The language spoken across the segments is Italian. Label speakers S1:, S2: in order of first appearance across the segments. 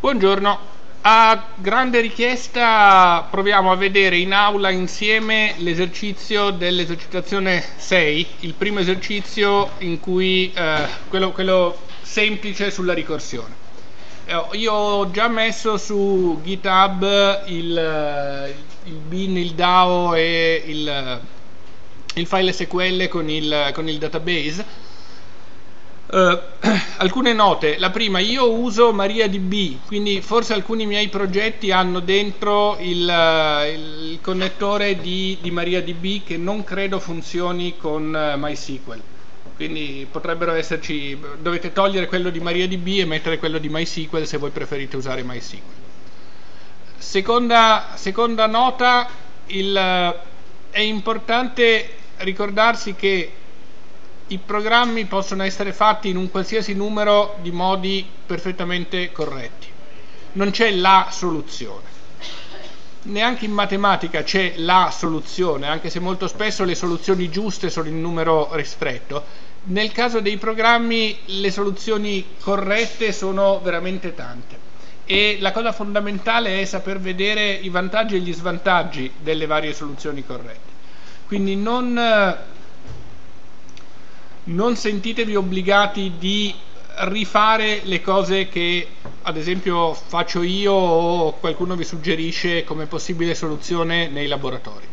S1: Buongiorno, a grande richiesta proviamo a vedere in aula insieme l'esercizio dell'esercitazione 6, il primo esercizio in cui, eh, quello, quello, semplice sulla ricorsione. Eh, io ho già messo su GitHub il, il bin, il DAO e il, il file SQL con il, con il database Uh, alcune note, la prima, io uso MariaDB, quindi forse alcuni miei progetti hanno dentro il, il connettore di, di, MariaDB che non credo funzioni con uh, MySQL, quindi potrebbero esserci, dovete togliere quello di MariaDB e mettere quello di MySQL se voi preferite usare MySQL. Seconda, seconda nota, il, è importante ricordarsi che i programmi possono essere fatti in un qualsiasi numero di modi perfettamente corretti. Non c'è la soluzione. Neanche in matematica c'è la soluzione, anche se molto spesso le soluzioni giuste sono in numero ristretto. Nel caso dei programmi le soluzioni corrette sono veramente tante e la cosa fondamentale è saper vedere i vantaggi e gli svantaggi delle varie soluzioni corrette. Quindi non non sentitevi obbligati di rifare le cose che ad esempio faccio io o qualcuno vi suggerisce come possibile soluzione nei laboratori.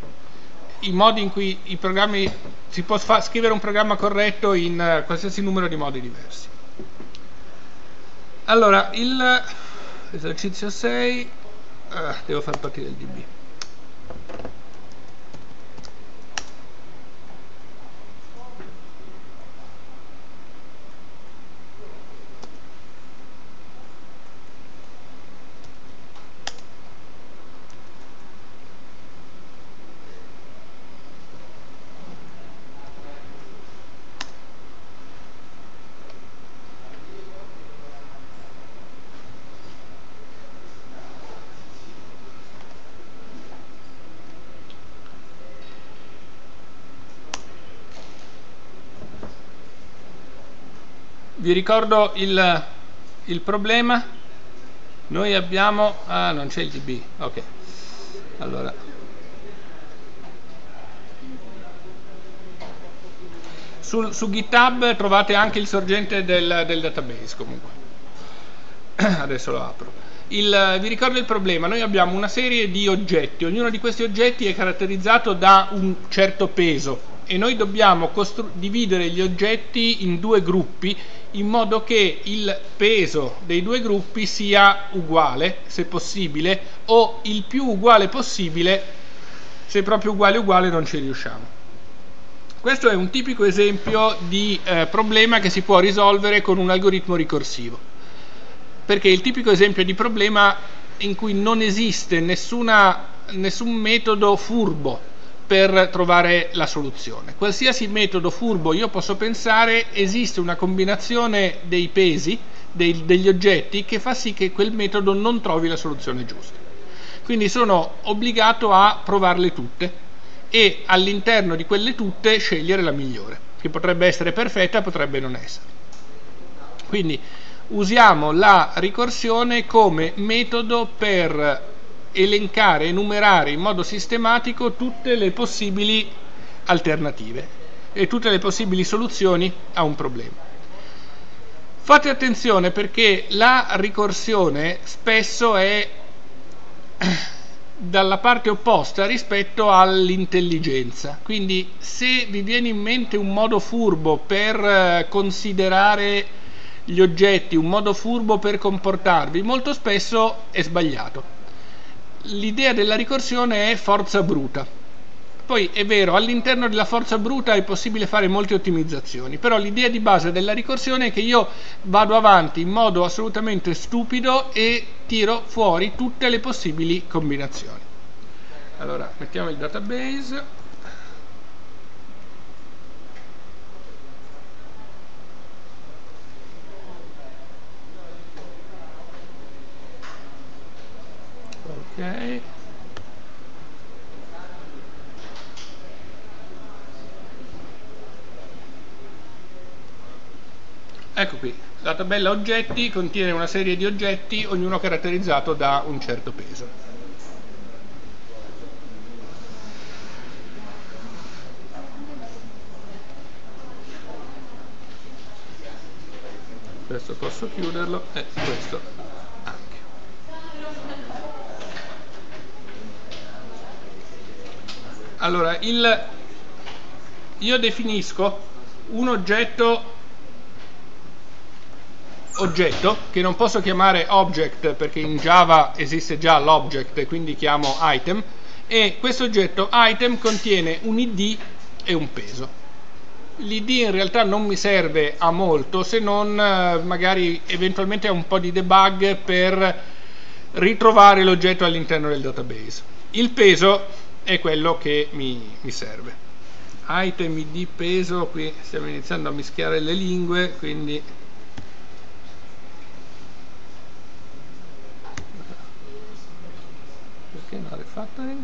S1: I modi in cui i programmi si può scrivere un programma corretto in uh, qualsiasi numero di modi diversi. Allora, l'esercizio 6 uh, eh, devo far partire il DB. Vi ricordo il, il problema. Noi abbiamo ah non c'è il db ok. Allora. Sul, su github trovate anche il sorgente del, del database comunque. Adesso lo apro. Il, vi ricordo il problema. Noi abbiamo una serie di oggetti. Ognuno di questi oggetti è caratterizzato da un certo peso. E noi dobbiamo dividere gli oggetti in due gruppi in modo che il peso dei due gruppi sia uguale, se possibile, o il più uguale possibile, se proprio uguale uguale non ci riusciamo. Questo è un tipico esempio di eh, problema che si può risolvere con un algoritmo ricorsivo, perché è il tipico esempio di problema in cui non esiste nessuna, nessun metodo furbo per trovare la soluzione. Qualsiasi metodo furbo io posso pensare, esiste una combinazione dei pesi, dei, degli oggetti, che fa sì che quel metodo non trovi la soluzione giusta. Quindi sono obbligato a provarle tutte e all'interno di quelle tutte scegliere la migliore, che potrebbe essere perfetta, potrebbe non essere. Quindi usiamo la ricorsione come metodo per elencare, enumerare in modo sistematico tutte le possibili alternative e tutte le possibili soluzioni a un problema. Fate attenzione perché la ricorsione spesso è dalla parte opposta rispetto all'intelligenza. Quindi se vi viene in mente un modo furbo per eh, considerare gli oggetti, un modo furbo per comportarvi, molto spesso è sbagliato l'idea della ricorsione è forza bruta. Poi è vero, all'interno della forza bruta è possibile fare molte ottimizzazioni, però l'idea di base della ricorsione è che io vado avanti in modo assolutamente stupido e tiro fuori tutte le possibili combinazioni. Allora, mettiamo il database. Ok. Ecco qui la tabella oggetti contiene una serie di oggetti ognuno caratterizzato da un certo peso. Questo posso chiuderlo e questo anche allora il, io definisco un oggetto oggetto che non posso chiamare object perché in Java esiste già l'object quindi chiamo item e questo oggetto item contiene un id e un peso. L'id in realtà non mi serve a molto se non eh, magari eventualmente a un po' di debug per ritrovare l'oggetto all'interno del database. Il peso è quello che mi, mi serve. Item id peso qui stiamo iniziando a mischiare le lingue quindi perché non refactoring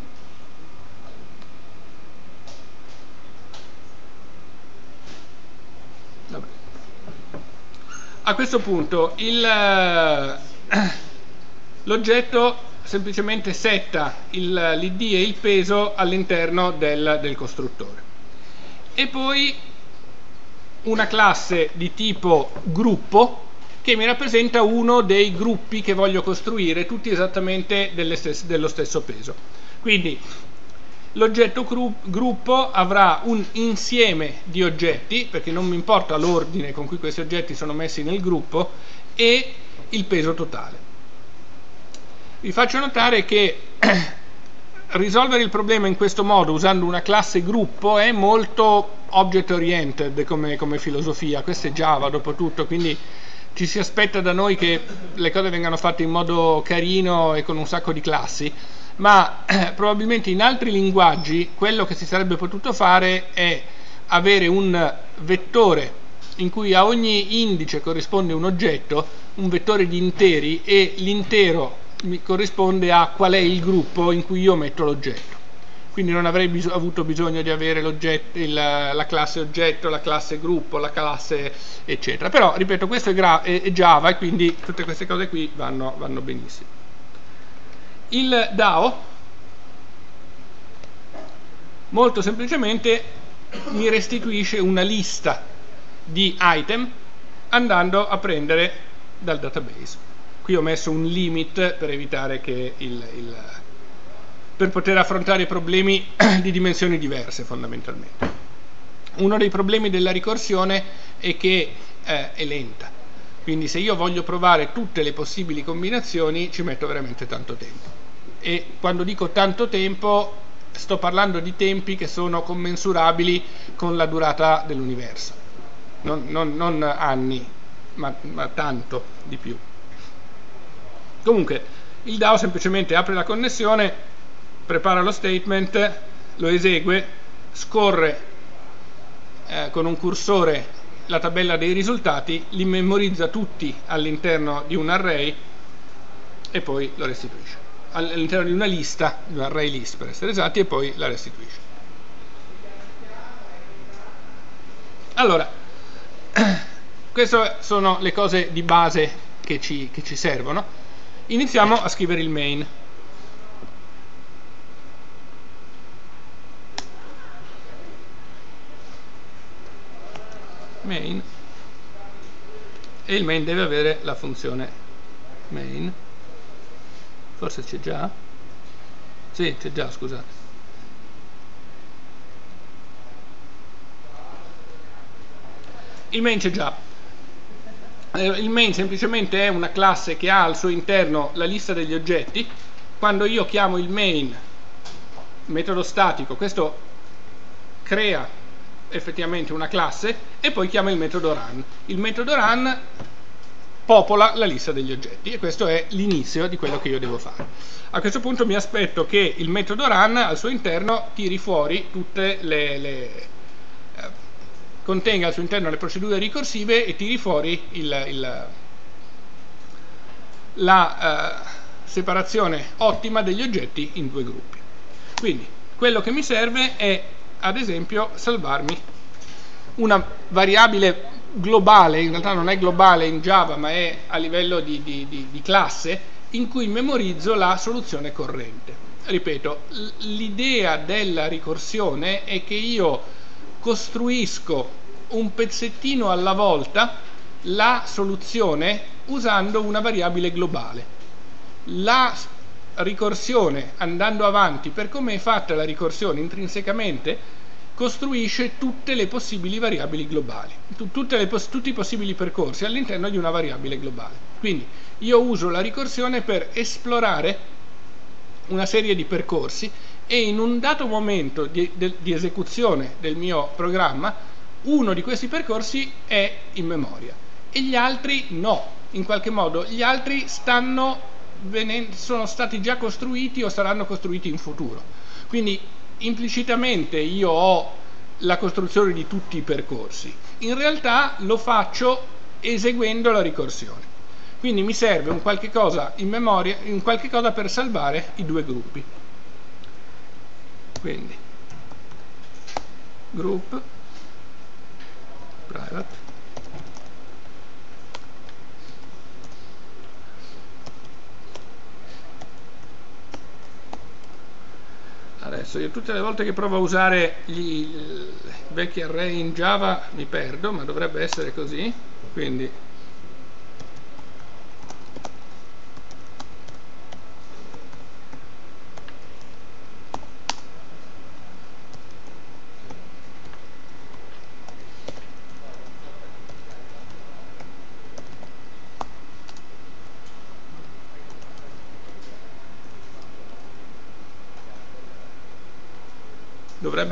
S1: a questo punto eh, l'oggetto semplicemente setta l'id e il peso all'interno del, del costruttore e poi una classe di tipo gruppo che mi rappresenta uno dei gruppi che voglio costruire tutti esattamente stesse, dello stesso peso quindi l'oggetto gruppo avrà un insieme di oggetti, perché non mi importa l'ordine con cui questi oggetti sono messi nel gruppo, e il peso totale. Vi faccio notare che risolvere il problema in questo modo usando una classe gruppo è molto object oriented come, come filosofia, questo è Java dopo tutto, quindi ci si aspetta da noi che le cose vengano fatte in modo carino e con un sacco di classi. Ma eh, probabilmente in altri linguaggi quello che si sarebbe potuto fare è avere un vettore in cui a ogni indice corrisponde un oggetto, un vettore di interi e l'intero corrisponde a qual è il gruppo in cui io metto l'oggetto. Quindi non avrei bis avuto bisogno di avere il, la classe oggetto, la classe gruppo, la classe eccetera. Però, ripeto, questo è, è Java e quindi tutte queste cose qui vanno, vanno benissimo il DAO molto semplicemente mi restituisce una lista di item andando a prendere dal database qui ho messo un limit per evitare che il, il per poter affrontare problemi di dimensioni diverse fondamentalmente. Uno dei problemi della ricorsione è che eh, è lenta. Quindi se io voglio provare tutte le possibili combinazioni ci metto veramente tanto tempo. E quando dico tanto tempo sto parlando di tempi che sono commensurabili con la durata dell'universo. Non, non, non anni ma, ma tanto di più comunque il DAO semplicemente apre la connessione prepara lo statement lo esegue scorre eh, con un cursore la tabella dei risultati li memorizza tutti all'interno di un array e poi lo restituisce all'interno di una lista, di un array list per essere esatti, e poi la restituisce. Allora, queste sono le cose di base che ci, che ci servono. Iniziamo a scrivere il main. main. E il main deve avere la funzione main. Forse c'è già? Sì c'è già scusate. Il main c'è già il main semplicemente è una classe che ha al suo interno la lista degli oggetti quando io chiamo il main metodo statico questo crea effettivamente una classe e poi chiama il metodo run il metodo run popola la lista degli oggetti e questo è l'inizio di quello che io devo fare. A questo punto mi aspetto che il metodo run al suo interno tiri fuori tutte le, le eh, contenga al suo interno le procedure ricorsive e tiri fuori il, il, la uh, separazione ottima degli oggetti in due gruppi. Quindi quello che mi serve è ad esempio salvarmi una variabile globale, in realtà non è globale in Java ma è a livello di, di, di, di classe, in cui memorizzo la soluzione corrente. Ripeto, l'idea della ricorsione è che io costruisco un pezzettino alla volta la soluzione usando una variabile globale. La ricorsione andando avanti per come è fatta la ricorsione intrinsecamente costruisce tutte le possibili variabili globali, le, tutti i possibili percorsi all'interno di una variabile globale. Quindi io uso la ricorsione per esplorare una serie di percorsi e in un dato momento di, di, di esecuzione del mio programma uno di questi percorsi è in memoria e gli altri no, in qualche modo gli altri stanno sono stati già costruiti o saranno costruiti in futuro. Quindi implicitamente io ho la costruzione di tutti i percorsi, in realtà lo faccio eseguendo la ricorsione. Quindi mi serve un qualche cosa in memoria, un qualche cosa per salvare i due gruppi. Quindi. Group. Private. Adesso io tutte le volte che provo a usare gli vecchi array in Java mi perdo ma dovrebbe essere così. Quindi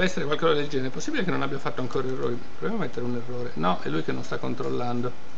S1: dovrebbe essere qualcosa del genere. È possibile che non abbia fatto ancora errori? Proviamo a mettere un errore. No, è lui che non sta controllando.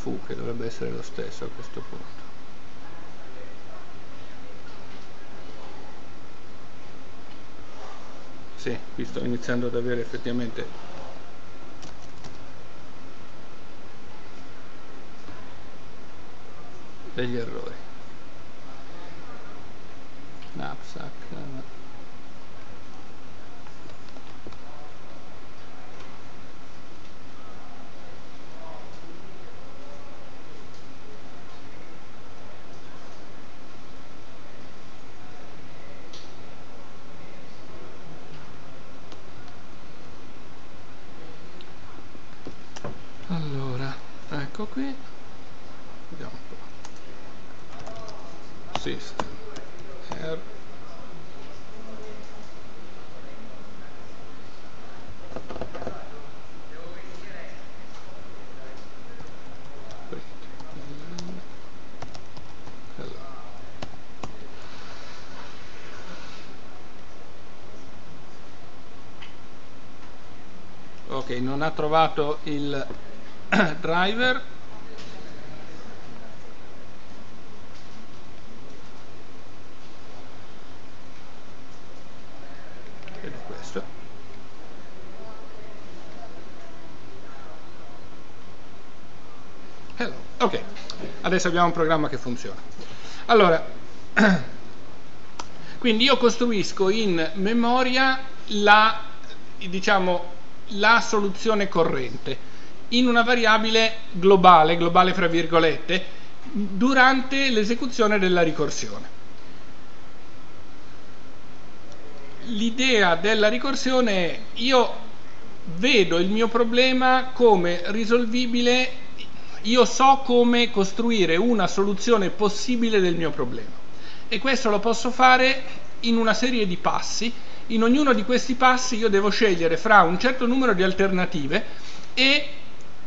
S1: fu che dovrebbe essere lo stesso a questo punto. Sì, qui sto iniziando ad avere effettivamente degli errori. Knapsack non ha trovato il driver. È questo. Ok adesso abbiamo un programma che funziona. Allora quindi io costruisco in memoria la diciamo la soluzione corrente in una variabile globale, globale fra virgolette, durante l'esecuzione della ricorsione. L'idea della ricorsione è io vedo il mio problema come risolvibile, io so come costruire una soluzione possibile del mio problema e questo lo posso fare in una serie di passi. In ognuno di questi passi io devo scegliere fra un certo numero di alternative e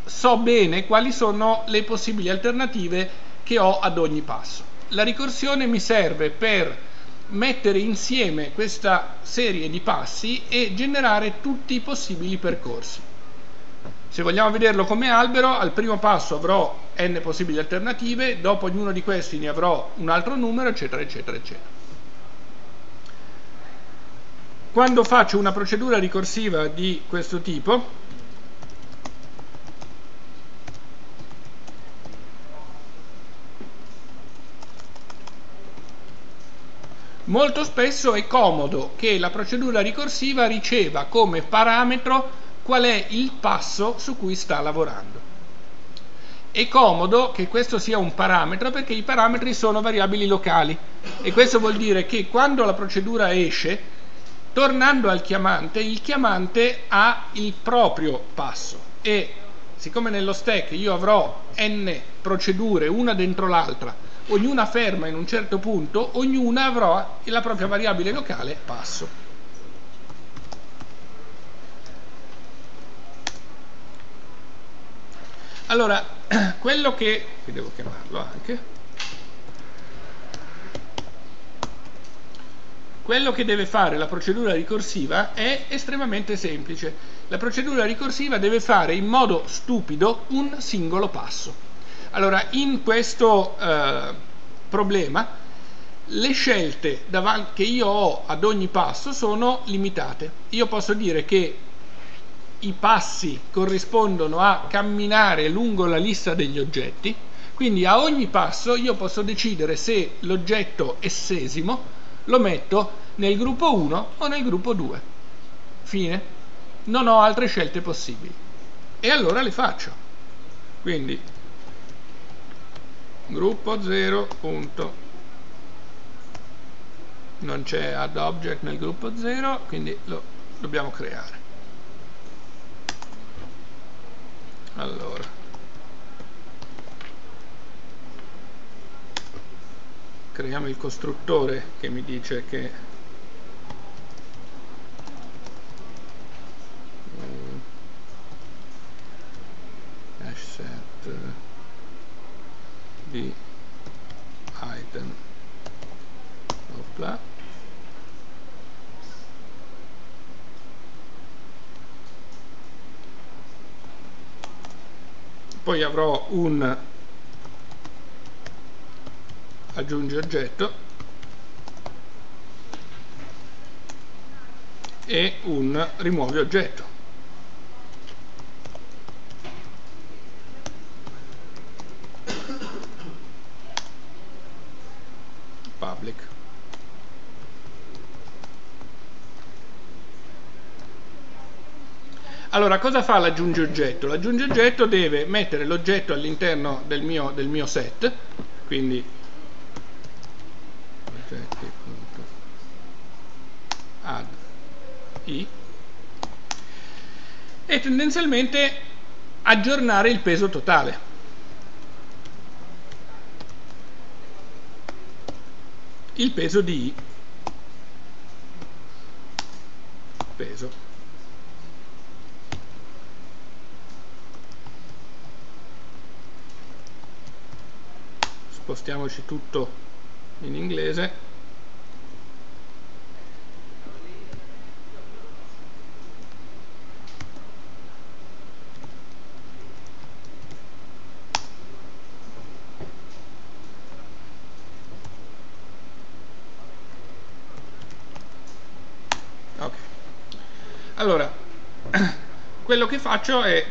S1: so bene quali sono le possibili alternative che ho ad ogni passo. La ricorsione mi serve per mettere insieme questa serie di passi e generare tutti i possibili percorsi. Se vogliamo vederlo come albero, al primo passo avrò n possibili alternative, dopo ognuno di questi ne avrò un altro numero, eccetera, eccetera, eccetera. Quando faccio una procedura ricorsiva di questo tipo, Molto spesso è comodo che la procedura ricorsiva riceva come parametro qual è il passo su cui sta lavorando. È comodo che questo sia un parametro perché i parametri sono variabili locali e questo vuol dire che quando la procedura esce, tornando al chiamante, il chiamante ha il proprio passo e siccome nello stack io avrò n procedure una dentro l'altra ognuna ferma in un certo punto, ognuna avrà la propria variabile locale passo. Allora, quello che, qui devo chiamarlo anche, quello che deve fare la procedura ricorsiva è estremamente semplice. La procedura ricorsiva deve fare in modo stupido un singolo passo. Allora, in questo eh, problema, le scelte che io ho ad ogni passo sono limitate. Io posso dire che i passi corrispondono a camminare lungo la lista degli oggetti, quindi a ogni passo io posso decidere se l'oggetto essesimo lo metto nel gruppo 1 o nel gruppo 2. Fine. Non ho altre scelte possibili. E allora le faccio. Quindi gruppo 0 punto non c'è add object nel gruppo 0 quindi lo dobbiamo creare allora creiamo il costruttore che mi dice che mm, hash set di item Opla. poi avrò un aggiungi oggetto e un rimuovi oggetto public. Allora, cosa fa l'aggiungi oggetto? L'aggiungi oggetto deve mettere l'oggetto all'interno del del mio set, quindi add i e tendenzialmente aggiornare il peso totale. il peso di I. Peso. Spostiamoci tutto in inglese. Allora, quello che faccio è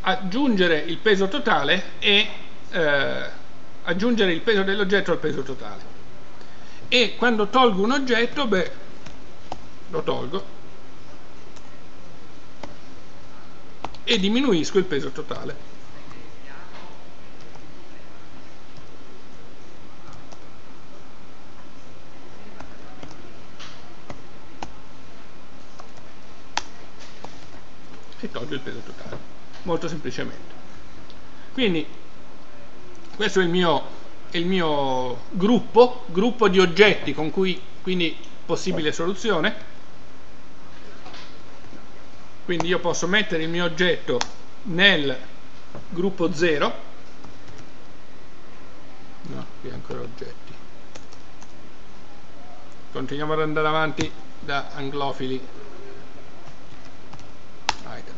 S1: aggiungere il peso totale e eh, aggiungere il peso dell'oggetto al peso totale. E quando tolgo un oggetto, beh, lo tolgo e diminuisco il peso totale. e tolgo il peso totale, molto semplicemente. Quindi questo è il mio, è il mio gruppo, gruppo di oggetti con cui quindi possibile soluzione. Quindi io posso mettere il mio oggetto nel gruppo 0 no, qui ancora oggetti continuiamo ad andare avanti da anglofili items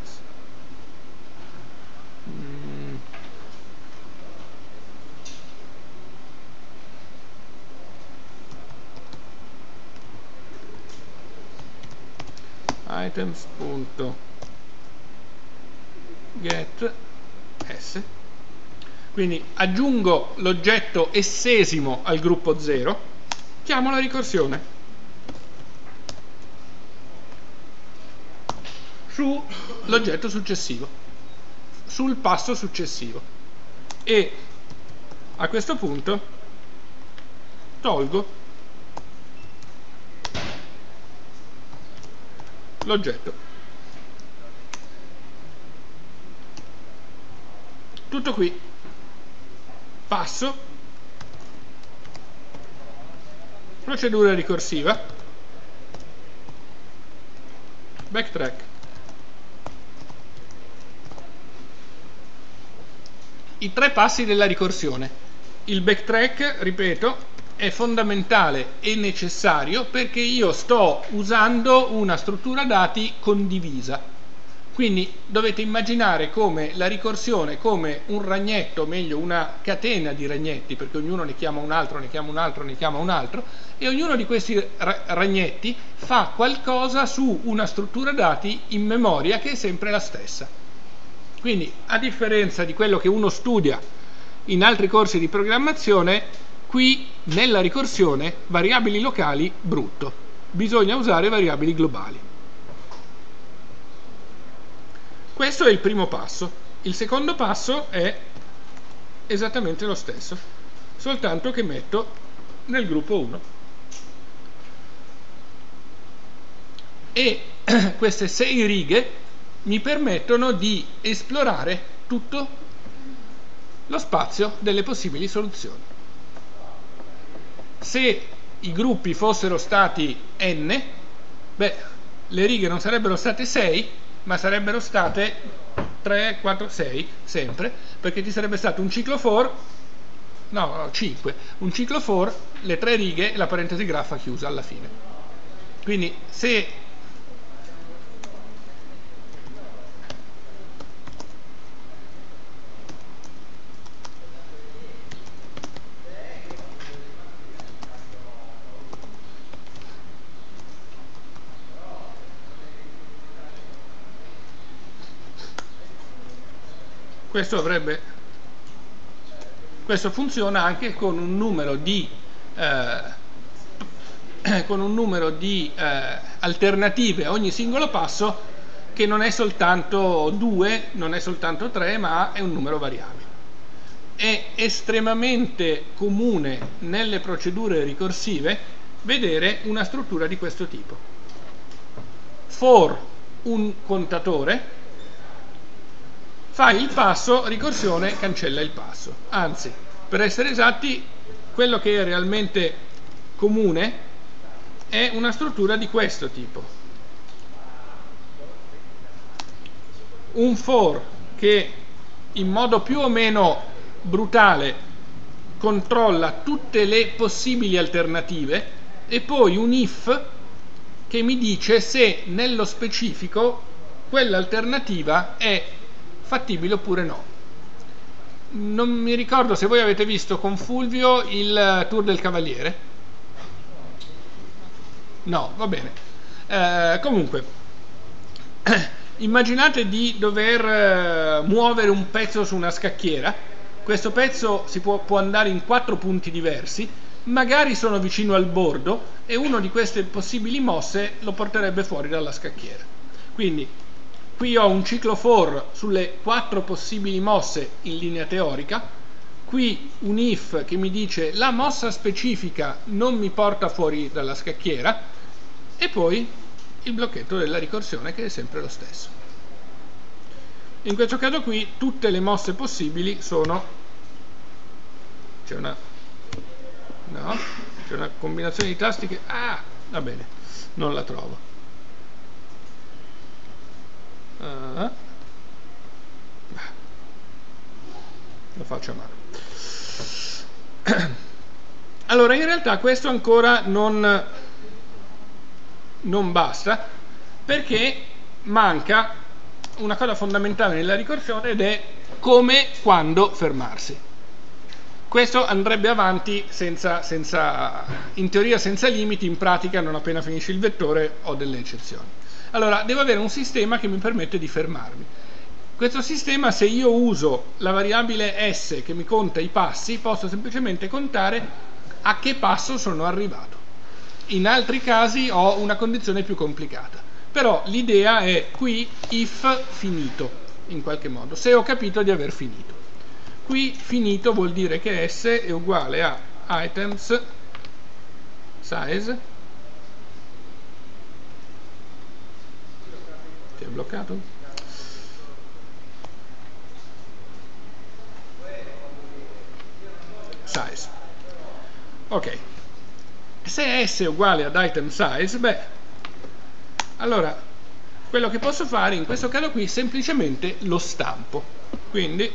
S1: items.get s. Quindi aggiungo l'oggetto essesimo al gruppo 0 chiamo la ricorsione. Sull'oggetto successivo. Sul passo successivo. E a questo punto tolgo l'oggetto. Tutto qui. Passo. Procedura ricorsiva. Backtrack. I tre passi della ricorsione. Il backtrack ripeto è fondamentale e necessario perché io sto usando una struttura dati condivisa quindi dovete immaginare come la ricorsione come un ragnetto, meglio una catena di ragnetti, perché ognuno ne chiama un altro, ne chiama un altro, ne chiama un altro, e ognuno di questi ragnetti fa qualcosa su una struttura dati in memoria che è sempre la stessa. Quindi, a differenza di quello che uno studia in altri corsi di programmazione, qui nella ricorsione variabili locali brutto, bisogna usare variabili globali. Questo è il primo passo. Il secondo passo è esattamente lo stesso, soltanto che metto nel gruppo 1. E queste sei righe mi permettono di esplorare tutto lo spazio delle possibili soluzioni. Se i gruppi fossero stati n, beh, le righe non sarebbero state 6, ma sarebbero state 3, 4, 6 sempre, perché ci sarebbe stato un ciclo for, no, 5, un ciclo for, le tre righe e la parentesi graffa chiusa alla fine. Quindi se questo avrebbe questo funziona anche con un numero di eh, con un numero di eh, alternative a ogni singolo passo che non è soltanto 2, non è soltanto 3, ma è un numero variabile. È estremamente comune nelle procedure ricorsive vedere una struttura di questo tipo. For un contatore fai il passo, ricorsione cancella il passo. Anzi, per essere esatti, quello che è realmente comune è una struttura di questo tipo. Un for che in modo più o meno brutale controlla tutte le possibili alternative e poi un if che mi dice se nello specifico quell'alternativa è fattibile oppure no. Non mi ricordo se voi avete visto con Fulvio il Tour del Cavaliere. No, va bene. Eh, comunque, immaginate di dover eh, muovere un pezzo su una scacchiera. Questo pezzo si può, può andare in quattro punti diversi, magari sono vicino al bordo e uno di queste possibili mosse lo porterebbe fuori dalla scacchiera. Quindi Qui ho un ciclo for sulle quattro possibili mosse in linea teorica, qui un if che mi dice la mossa specifica non mi porta fuori dalla scacchiera. E poi il blocchetto della ricorsione che è sempre lo stesso. in questo caso qui tutte le mosse possibili sono c'è una no c'è una combinazione di tasti che ah va bene non la trovo uh, lo faccio a mano allora in realtà questo ancora non non basta perché manca una cosa fondamentale nella ricorsione ed è come, quando fermarsi. Questo andrebbe avanti senza, senza, in teoria senza limiti, in pratica non appena finisce il vettore ho delle eccezioni. Allora, devo avere un sistema che mi permette di fermarmi. Questo sistema, se io uso la variabile s che mi conta i passi, posso semplicemente contare a che passo sono arrivato. In altri casi ho una condizione più complicata però l'idea è qui if finito in qualche modo se ho capito di aver finito qui finito vuol dire che s è uguale a items size ti è bloccato? size. Ok. Se s è uguale ad item size beh allora quello che posso fare in questo caso qui semplicemente lo stampo. Quindi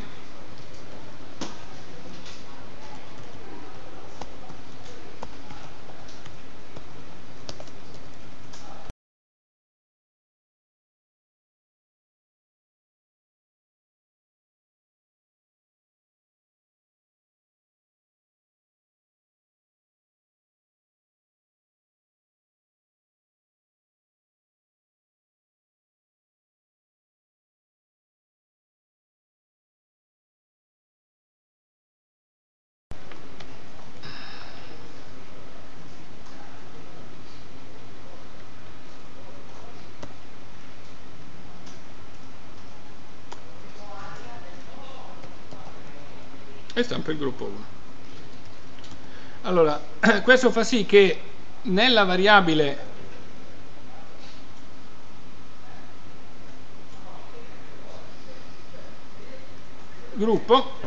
S1: stampa il gruppo 1 allora questo fa sì che nella variabile gruppo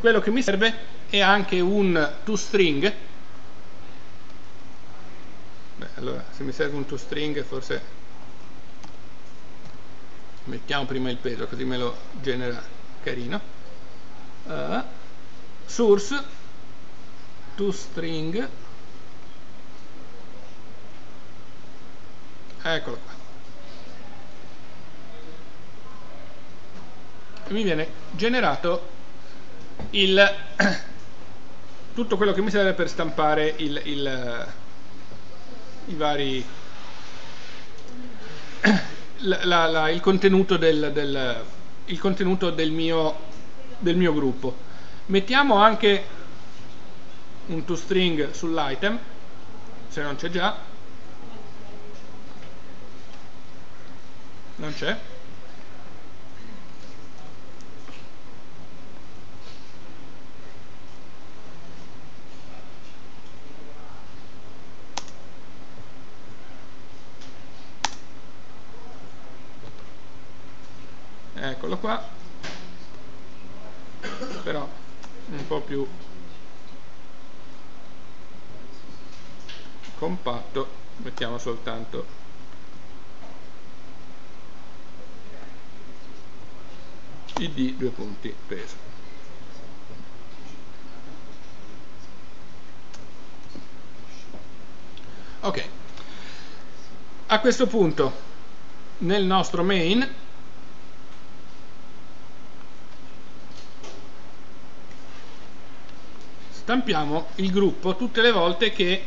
S1: quello che mi serve è anche un toString Beh, allora se mi serve un toString forse mettiamo prima il peso così me lo genera carino. Uh, source to string. Eccolo qua. E mi viene generato il tutto quello che mi serve per stampare il, il, i vari la, la, il contenuto, del, del, il contenuto del, mio, del mio gruppo. Mettiamo anche un toString sull'item, se non c'è già. Non c'è. Eccolo qua. Però un po' più compatto mettiamo soltanto id due punti peso. Ok. A questo punto nel nostro main stampiamo il gruppo tutte le volte che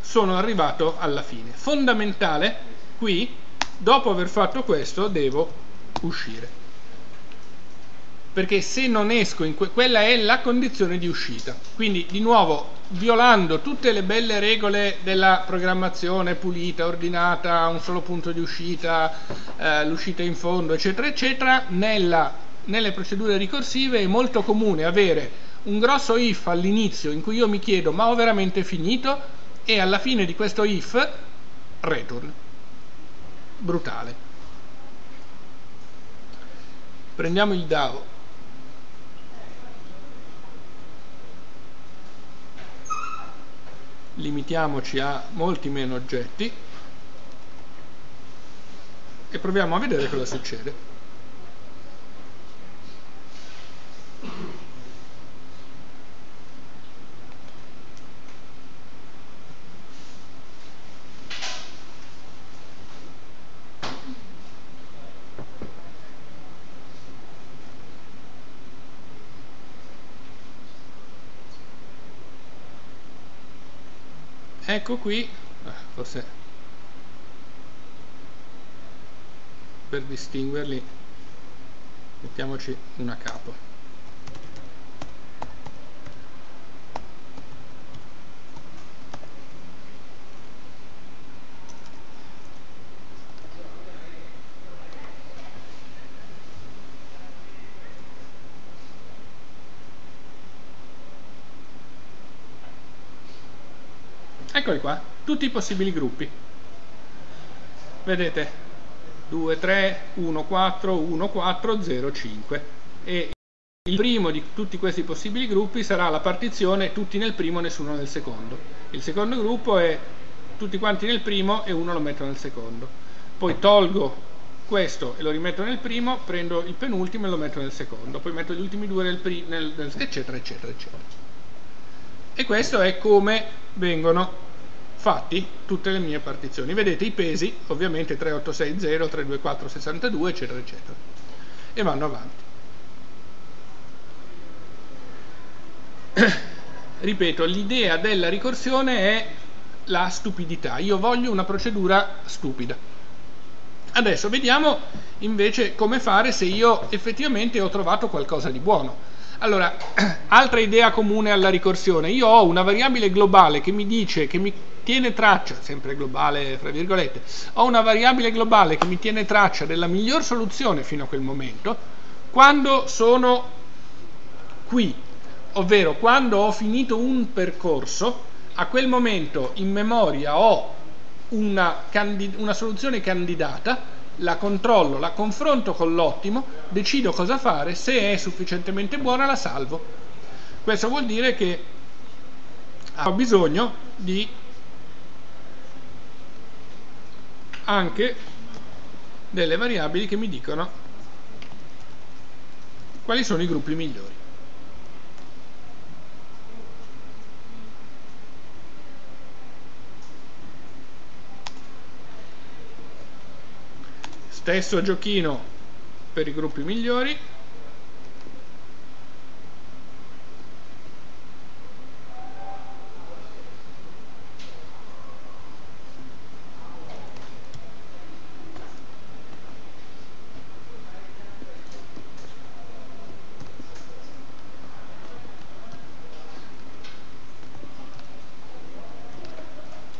S1: sono arrivato alla fine. Fondamentale qui dopo aver fatto questo devo uscire. Perché se non esco in que quella è la condizione di uscita. Quindi di nuovo violando tutte le belle regole della programmazione pulita, ordinata, un solo punto di uscita, eh, l'uscita in fondo, eccetera, eccetera, nella nelle procedure ricorsive è molto comune avere un grosso if all'inizio in cui io mi chiedo ma ho veramente finito? E alla fine di questo if return. Brutale. Prendiamo il DAO. Limitiamoci a molti meno oggetti. E proviamo a vedere cosa succede ecco qui. Ah, forse per distinguerli mettiamoci una capo eccoli qua tutti i possibili gruppi. Vedete 2 3 1 4 1 4 0 5 e il primo di tutti questi possibili gruppi sarà la partizione tutti nel primo nessuno nel secondo. Il secondo gruppo è tutti quanti nel primo e uno lo metto nel secondo. Poi tolgo questo e lo rimetto nel primo prendo il penultimo e lo metto nel secondo. Poi metto gli ultimi due nel, nel eccetera eccetera eccetera. E questo è come vengono fatti tutte le mie partizioni. Vedete i pesi, ovviamente 3860, 32462, eccetera, eccetera. E vanno avanti. Ripeto, l'idea della ricorsione è la stupidità. Io voglio una procedura stupida. Adesso vediamo invece come fare se io effettivamente ho trovato qualcosa di buono. Allora, altra idea comune alla ricorsione. Io ho una variabile globale che mi dice, che mi tiene traccia, sempre globale fra virgolette, ho una variabile globale che mi tiene traccia della miglior soluzione fino a quel momento, quando sono qui, ovvero quando ho finito un percorso, a quel momento in memoria ho una, una soluzione candidata, la controllo, la confronto con l'ottimo, decido cosa fare, se è sufficientemente buona la salvo. Questo vuol dire che ho bisogno di anche delle variabili che mi dicono quali sono i gruppi migliori. Stesso giochino per i gruppi migliori.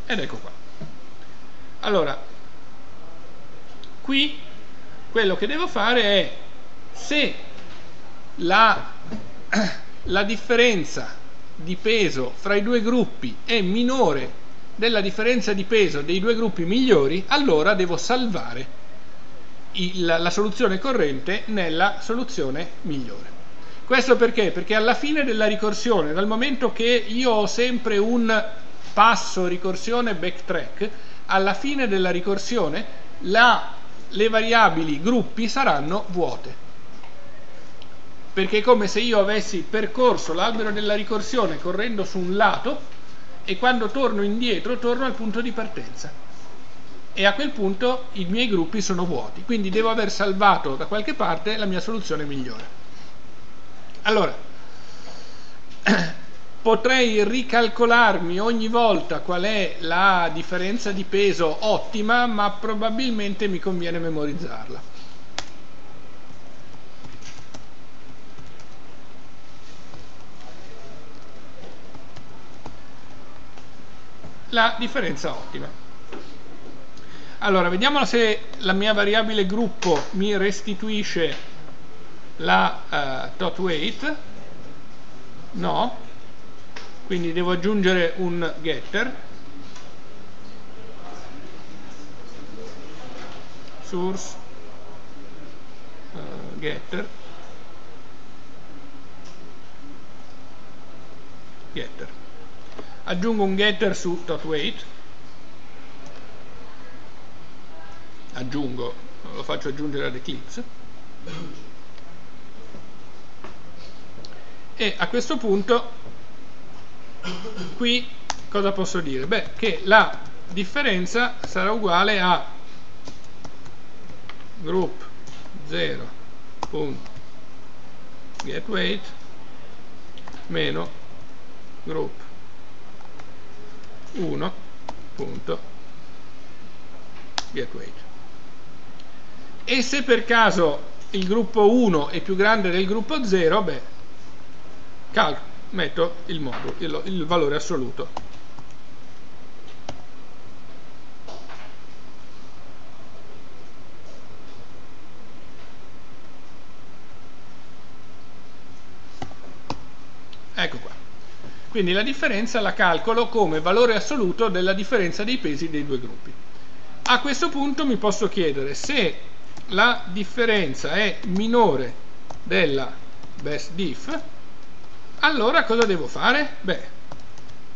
S1: Ed ecco qua. Allora qui quello che devo fare è se la, la differenza di peso fra i due gruppi è minore della differenza di peso dei due gruppi migliori allora devo salvare il, la soluzione corrente nella soluzione migliore questo perché? Perché alla fine della ricorsione, dal momento che io ho sempre un passo ricorsione backtrack, alla fine della ricorsione la, le variabili gruppi saranno vuote. Perché è come se io avessi percorso l'albero della ricorsione correndo su un lato e quando torno indietro torno al punto di partenza. E a quel punto i miei gruppi sono vuoti. Quindi devo aver salvato da qualche parte la mia soluzione migliore. Allora, potrei ricalcolarmi ogni volta qual è la differenza di peso ottima, ma probabilmente mi conviene memorizzarla. La differenza ottima. Allora, vediamo se la mia variabile gruppo mi restituisce la uh, tot weight. No, quindi devo aggiungere un getter. Source uh, getter. Getter. Aggiungo un getter su .wait aggiungo lo faccio aggiungere ad Eclipse. E a questo punto qui cosa posso dire? Beh, che la differenza sarà uguale a group 0.getWeight meno group 1.getWeight e se per caso il gruppo 1 è più grande del gruppo 0 beh metto il, modulo, il, il valore assoluto Ecco qua. Quindi la differenza la calcolo come valore assoluto della differenza dei pesi dei due gruppi. A questo punto mi posso chiedere se la differenza è minore della best diff, allora cosa devo fare? Beh,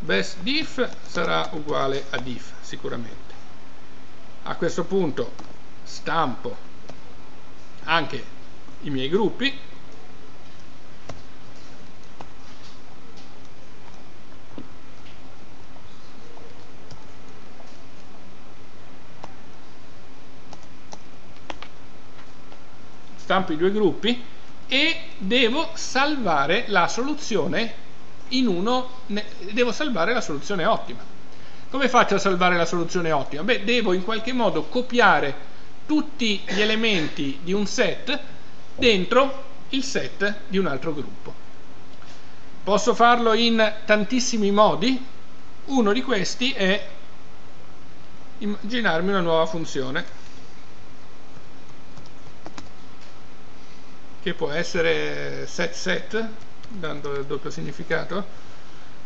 S1: best diff sarà uguale a diff sicuramente. A questo punto stampo anche i miei gruppi stampo i due gruppi e devo salvare la soluzione in uno, devo salvare la soluzione ottima. Come faccio a salvare la soluzione ottima? Beh, devo in qualche modo copiare tutti gli elementi di un set dentro il set di un altro gruppo. Posso farlo in tantissimi modi, uno di questi è immaginarmi una nuova funzione che può essere set set dando il doppio significato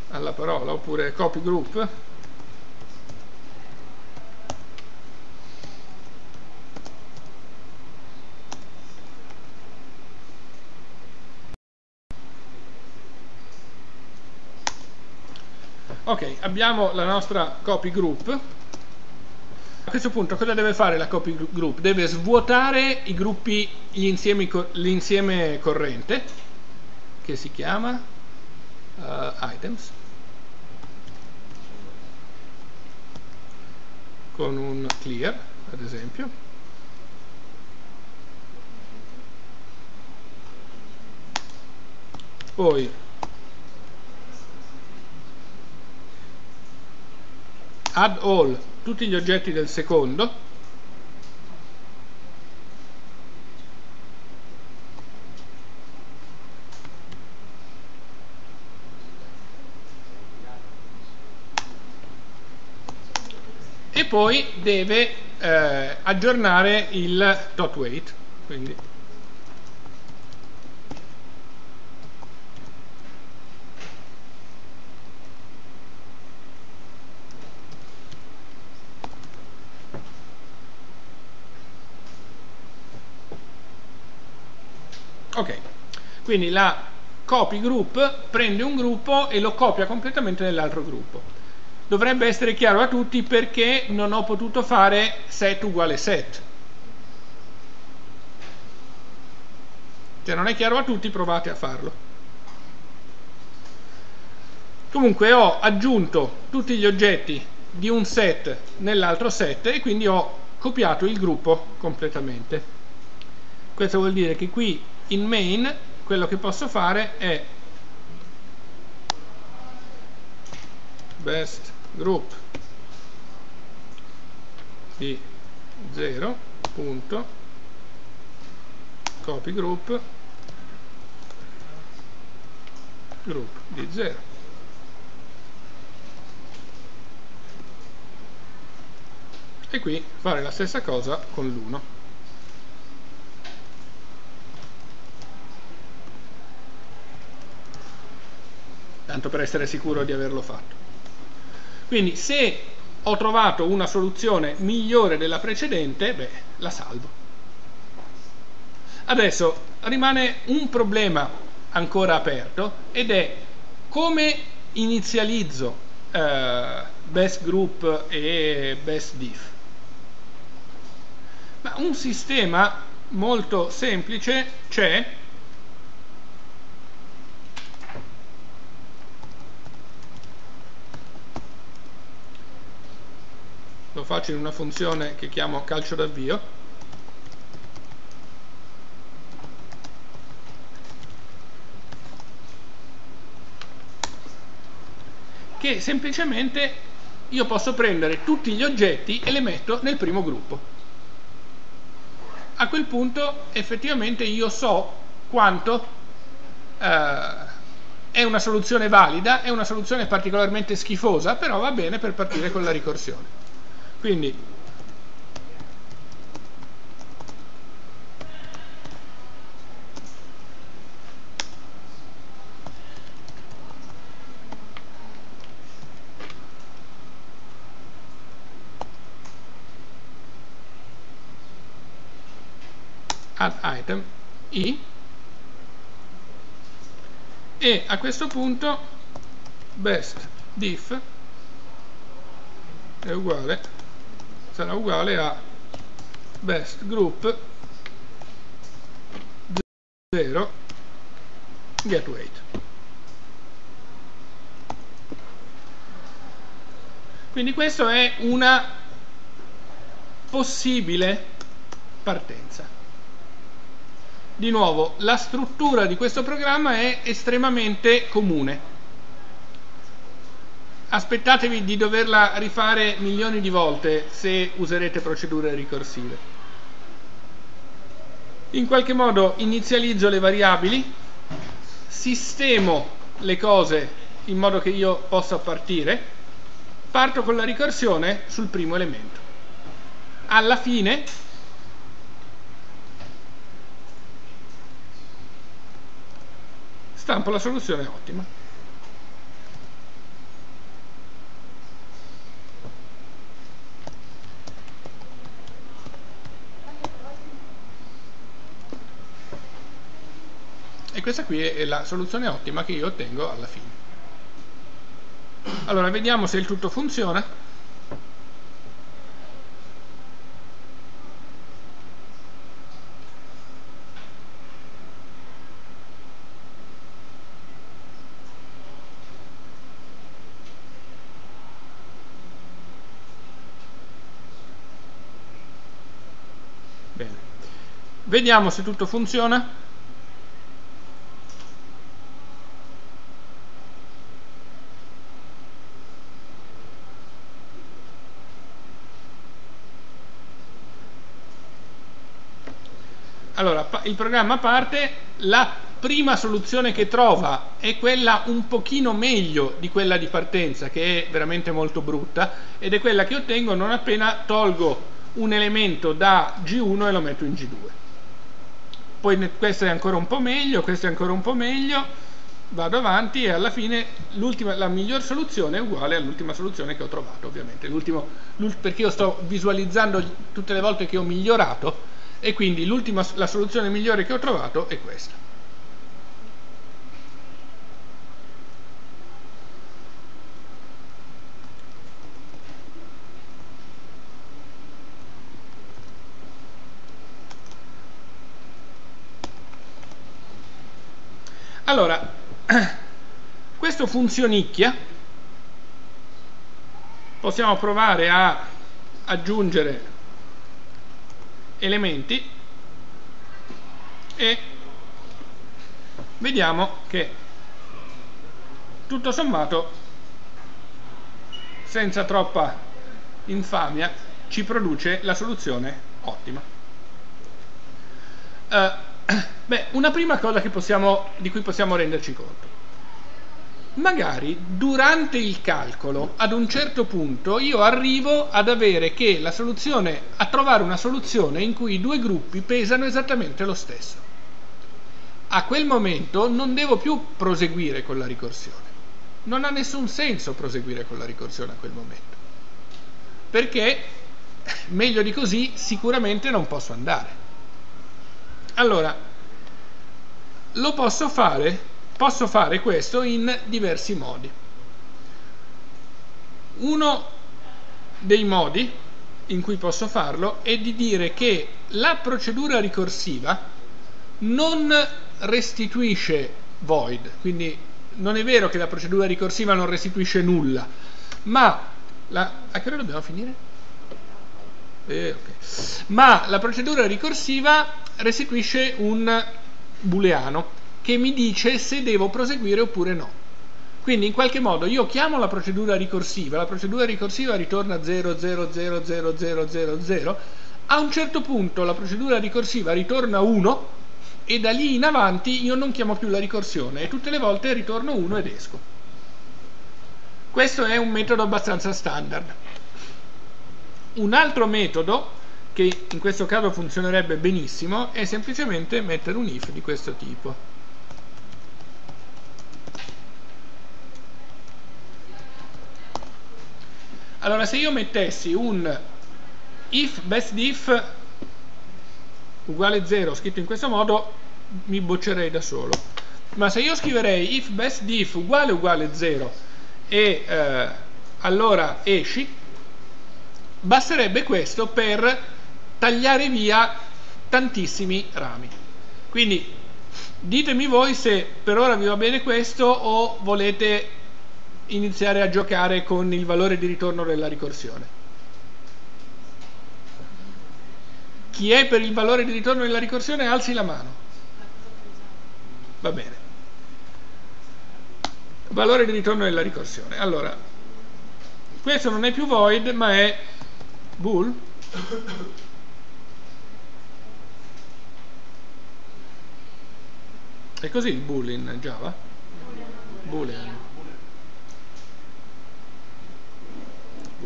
S1: alla parola oppure copy group. Ok abbiamo la nostra copy group a questo punto cosa deve fare la copy group? Deve svuotare i gruppi, l'insieme corrente che si chiama uh, items con un clear ad esempio poi add all tutti gli oggetti del secondo. E poi deve eh, aggiornare il dot weight quindi ok quindi la copy group prende un gruppo e lo copia completamente nell'altro gruppo. Dovrebbe essere chiaro a tutti perché non ho potuto fare set uguale set. Se non è chiaro a tutti provate a farlo. Comunque ho aggiunto tutti gli oggetti di un set nell'altro set e quindi ho copiato il gruppo completamente. Questo vuol dire che qui in main quello che posso fare è best group di 0 punto copy group group di 0 e qui fare la stessa cosa con l'1 tanto per essere sicuro di averlo fatto. Quindi se ho trovato una soluzione migliore della precedente, beh, la salvo. Adesso rimane un problema ancora aperto ed è come inizializzo eh, best group e best diff. Ma un sistema molto semplice c'è lo faccio in una funzione che chiamo calcio d'avvio che semplicemente io posso prendere tutti gli oggetti e le metto nel primo gruppo. A quel punto effettivamente io so quanto eh, è una soluzione valida, è una soluzione particolarmente schifosa, però va bene per partire con la ricorsione. Quindi add item i e a questo punto best diff è uguale sarà uguale a best group 0 get weight quindi questa è una possibile partenza di nuovo, la struttura di questo programma è estremamente comune. Aspettatevi di doverla rifare milioni di volte se userete procedure ricorsive. In qualche modo inizializzo le variabili, sistemo le cose in modo che io possa partire, parto con la ricorsione sul primo elemento. Alla fine stampo la soluzione ottima. Questa qui è la soluzione ottima che io ottengo alla fine. Allora, vediamo se il tutto funziona. Vediamo se tutto funziona. Allora, il programma parte, la prima soluzione che trova è quella un pochino meglio di quella di partenza, che è veramente molto brutta, ed è quella che ottengo non appena tolgo un elemento da G1 e lo metto in G2 poi questo è ancora un po' meglio, questo è ancora un po' meglio, vado avanti e alla fine la miglior soluzione è uguale all'ultima soluzione che ho trovato ovviamente, perché io sto visualizzando tutte le volte che ho migliorato e quindi la soluzione migliore che ho trovato è questa. Allora, questo funzionicchia, possiamo provare a aggiungere elementi e vediamo che tutto sommato senza troppa infamia ci produce la soluzione ottima. Uh, Beh, una prima cosa possiamo, di cui possiamo renderci conto. Magari durante il calcolo, ad un certo punto, io arrivo ad avere che la soluzione, a trovare una soluzione in cui i due gruppi pesano esattamente lo stesso. A quel momento non devo più proseguire con la ricorsione. Non ha nessun senso proseguire con la ricorsione a quel momento. perché meglio di così sicuramente non posso andare. Allora, lo posso fare, posso fare questo in diversi modi. Uno dei modi in cui posso farlo è di dire che la procedura ricorsiva non restituisce void, quindi non è vero che la procedura ricorsiva non restituisce nulla, ma la, a che ora dobbiamo finire? Eh, okay. Ma la procedura ricorsiva restituisce un booleano che mi dice se devo proseguire oppure no. Quindi in qualche modo io chiamo la procedura ricorsiva, la procedura ricorsiva ritorna 0, 0, 0, 0, 0, 0, 0, a un certo punto la procedura ricorsiva ritorna 1 e da lì in avanti io non chiamo più la ricorsione e tutte le volte ritorno 1 ed esco. Questo è un metodo abbastanza standard. Un altro metodo che in questo caso funzionerebbe benissimo è semplicemente mettere un if di questo tipo. Allora, se io mettessi un if best if uguale 0 scritto in questo modo, mi boccerei da solo. Ma se io scriverei if best diff uguale uguale 0 e eh, allora esci, basterebbe questo per tagliare via tantissimi rami. Quindi ditemi voi se per ora vi va bene questo o volete iniziare a giocare con il valore di ritorno della ricorsione. Chi è per il valore di ritorno della ricorsione alzi la mano. Va bene. Valore di ritorno della ricorsione. Allora, questo non è più void, ma è bool. È così il bool in Java? Boolean.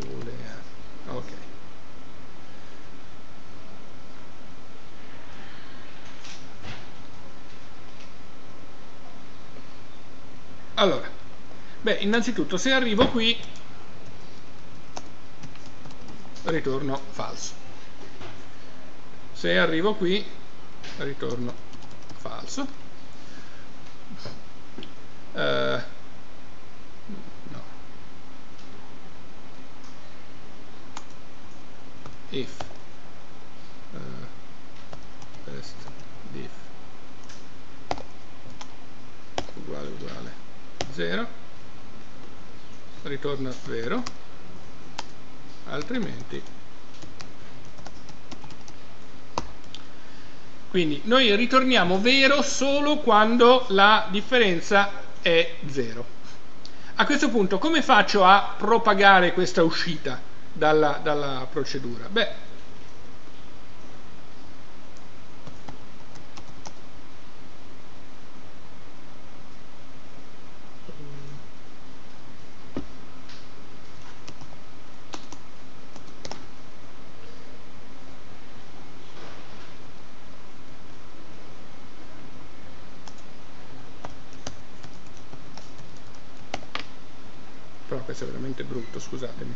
S1: Boolean ok. Allora beh innanzitutto se arrivo qui ritorno falso. Se arrivo qui ritorno falso. Uh, if uh, test diff uguale uguale 0 ritorna vero altrimenti. Quindi noi ritorniamo vero solo quando la differenza è 0 a questo punto come faccio a propagare questa uscita? Dalla, dalla procedura? Beh, questo è veramente brutto, scusatemi.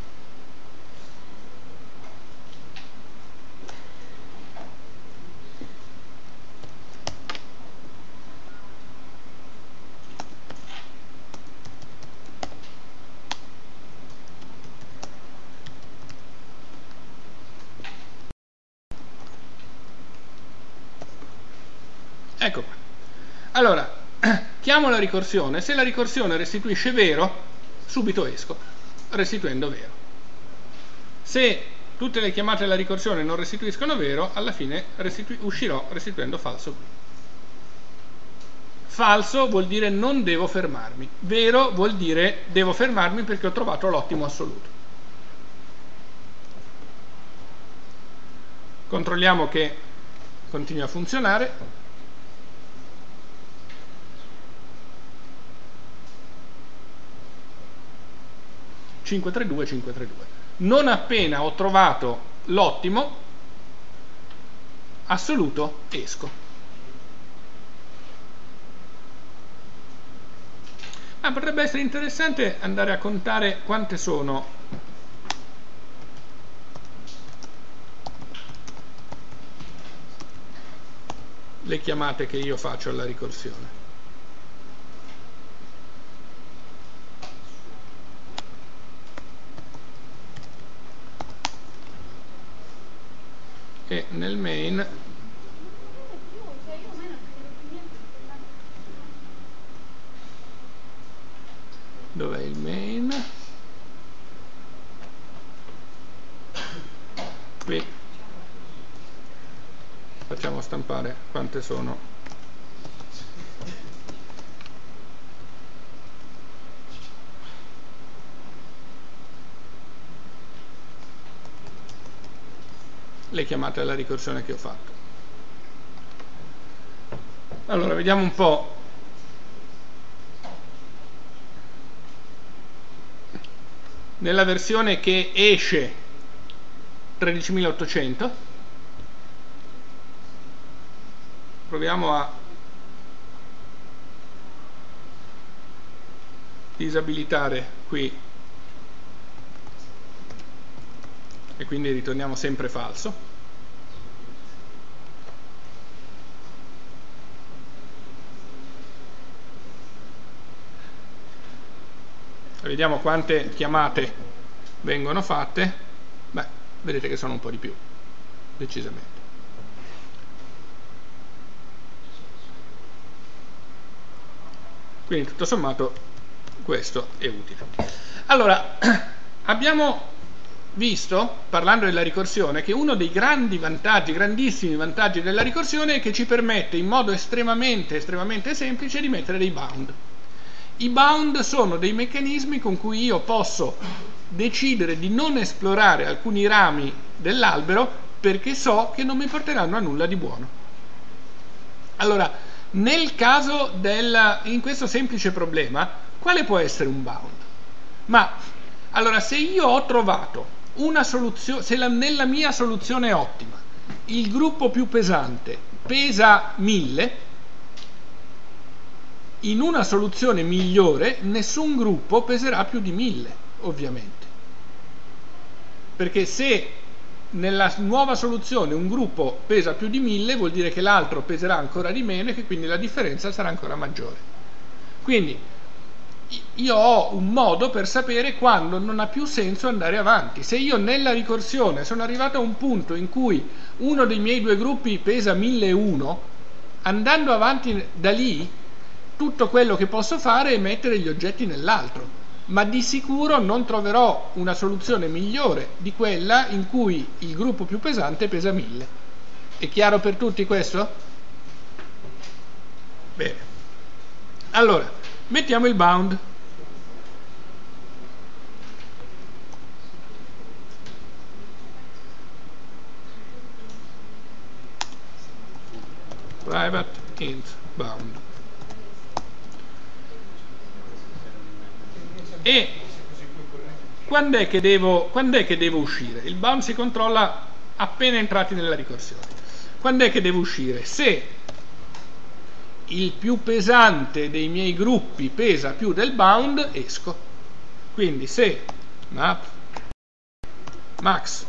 S1: Ecco qua. Allora, chiamo la ricorsione, se la ricorsione restituisce vero, subito esco, restituendo vero. Se tutte le chiamate alla ricorsione non restituiscono vero, alla fine restitu uscirò restituendo falso Falso vuol dire non devo fermarmi, vero vuol dire devo fermarmi perché ho trovato l'ottimo assoluto. Controlliamo che continua a funzionare. 532, 532. Non appena ho trovato l'ottimo, assoluto, esco. Ah, potrebbe essere interessante andare a contare quante sono le chiamate che io faccio alla ricorsione. E nel main dov'è il main? Qui. Facciamo stampare quante sono le chiamate alla ricorsione che ho fatto. Allora vediamo un po' nella versione che esce 13800 proviamo a disabilitare qui. E quindi ritorniamo sempre falso vediamo quante chiamate vengono fatte. Beh vedete che sono un po' di più decisamente. Quindi tutto sommato questo è utile. Allora abbiamo visto parlando della ricorsione che uno dei grandi vantaggi grandissimi vantaggi della ricorsione è che ci permette in modo estremamente estremamente semplice di mettere dei bound i bound sono dei meccanismi con cui io posso decidere di non esplorare alcuni rami dell'albero perché so che non mi porteranno a nulla di buono. Allora, nel caso del, in questo semplice problema, quale può essere un bound? Ma, allora, se io ho trovato una soluzione, se la, nella mia soluzione ottima il gruppo più pesante pesa 1000, in una soluzione migliore nessun gruppo peserà più di 1000 ovviamente. Perché se nella nuova soluzione un gruppo pesa più di 1000 vuol dire che l'altro peserà ancora di meno e che quindi la differenza sarà ancora maggiore. Quindi io ho un modo per sapere quando non ha più senso andare avanti. Se io nella ricorsione sono arrivato a un punto in cui uno dei miei due gruppi pesa 1001 andando avanti da lì tutto quello che posso fare è mettere gli oggetti nell'altro, ma di sicuro non troverò una soluzione migliore di quella in cui il gruppo più pesante pesa 1000. È chiaro per tutti questo? Bene. Allora, mettiamo il bound. Private int bound. E quando è, che devo, quando è che devo uscire? Il bound si controlla appena entrati nella ricorsione. Quando è che devo uscire? Se il più pesante dei miei gruppi pesa più del bound, esco. Quindi se map max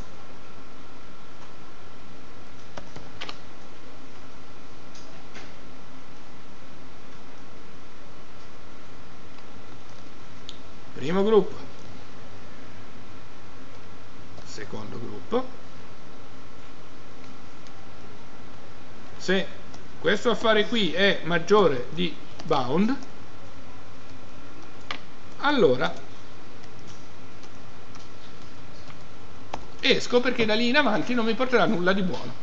S1: primo gruppo. Secondo gruppo. Se questo affare qui è maggiore di bound allora esco perché da lì in avanti non mi porterà nulla di buono.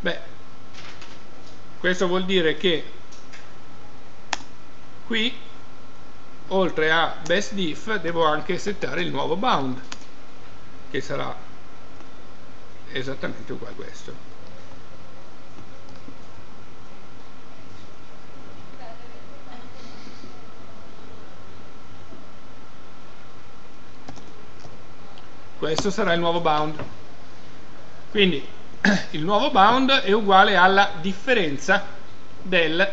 S1: Beh questo vuol dire che qui oltre a best diff devo anche settare il nuovo bound che sarà esattamente uguale a questo. Questo sarà il nuovo bound. Quindi il nuovo bound è uguale alla differenza del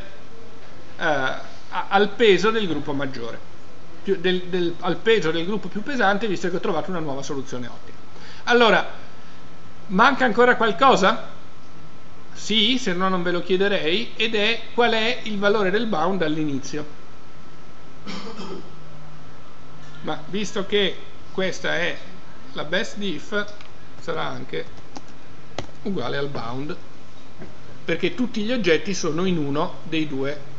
S1: uh, al peso del gruppo maggiore, più, del, del, al peso del gruppo più pesante visto che ho trovato una nuova soluzione ottima. Allora, Manca ancora qualcosa? Sì, se no non ve lo chiederei, ed è qual è il valore del bound all'inizio. Ma visto che questa è la best diff, sarà anche uguale al bound, perché tutti gli oggetti sono in uno dei due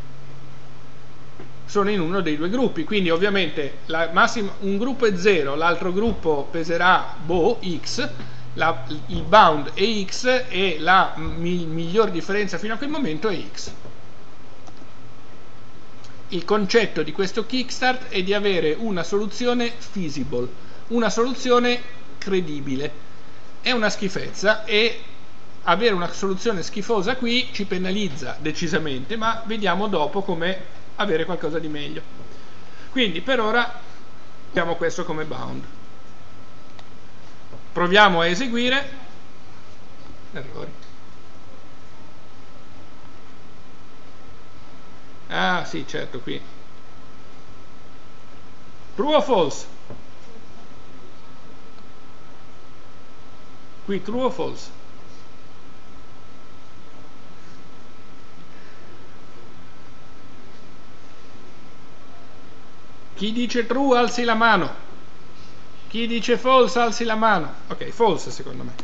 S1: sono in uno dei due gruppi, quindi ovviamente massima, un gruppo è 0, l'altro gruppo peserà boh, x, la, il bound è x e la mi, miglior differenza fino a quel momento è x. Il concetto di questo kickstart è di avere una soluzione feasible, una soluzione credibile. È una schifezza e avere una soluzione schifosa qui ci penalizza decisamente, ma vediamo dopo come avere qualcosa di meglio. Quindi per ora abbiamo questo come bound. Proviamo a eseguire. Errori. Ah sì, certo, qui. True o false? Qui true o false? Chi dice true alzi la mano. Chi dice false alzi la mano. Ok, false secondo me.